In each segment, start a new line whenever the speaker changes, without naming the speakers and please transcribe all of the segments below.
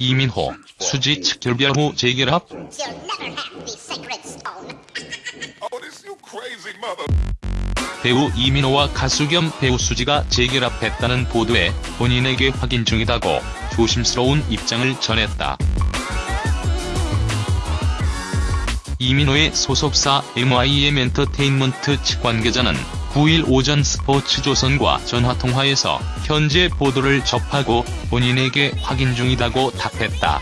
이민호, 수지 측 결별 후 재결합? 배우 이민호와 가수 겸 배우 수지가 재결합했다는 보도에 본인에게 확인 중이다고 조심스러운 입장을 전했다. 이민호의 소속사 MIM 엔터테인먼트 측 관계자는 9일 오전 스포츠조선과 전화통화에서 현재 보도를 접하고 본인에게 확인 중이다고 답했다.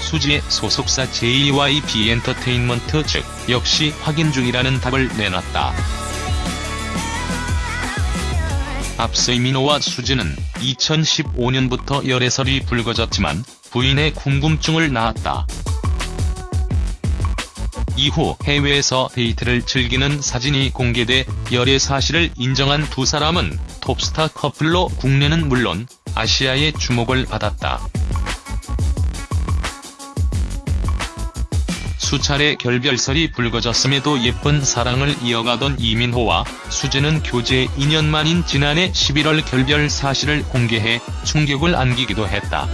수지의 소속사 JYP 엔터테인먼트 측 역시 확인 중이라는 답을 내놨다. 앞서 이민호와 수지는 2015년부터 열애설이 불거졌지만 부인의 궁금증을 낳았다. 이후 해외에서 데이트를 즐기는 사진이 공개돼 열애 사실을 인정한 두 사람은 톱스타 커플로 국내는 물론 아시아의 주목을 받았다. 수차례 결별설이 불거졌음에도 예쁜 사랑을 이어가던 이민호와 수지는 교제 2년 만인 지난해 11월 결별 사실을 공개해 충격을 안기기도 했다.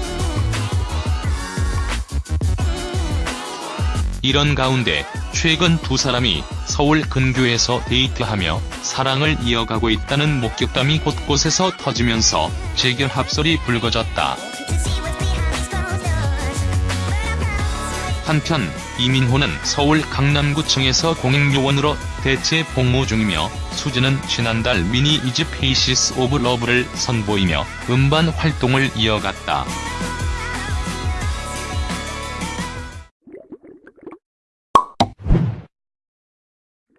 이런 가운데 최근 두 사람이 서울 근교에서 데이트하며 사랑을 이어가고 있다는 목격담이 곳곳에서 터지면서 재결합설이 불거졌다. 한편 이민호는 서울 강남구청에서 공익요원으로 대체 복무 중이며 수지는 지난달 미니 2집 Faces of Love를 선보이며 음반 활동을 이어갔다.